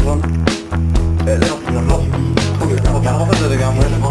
vroom vroom. Euh, là, non, non, non, non, non,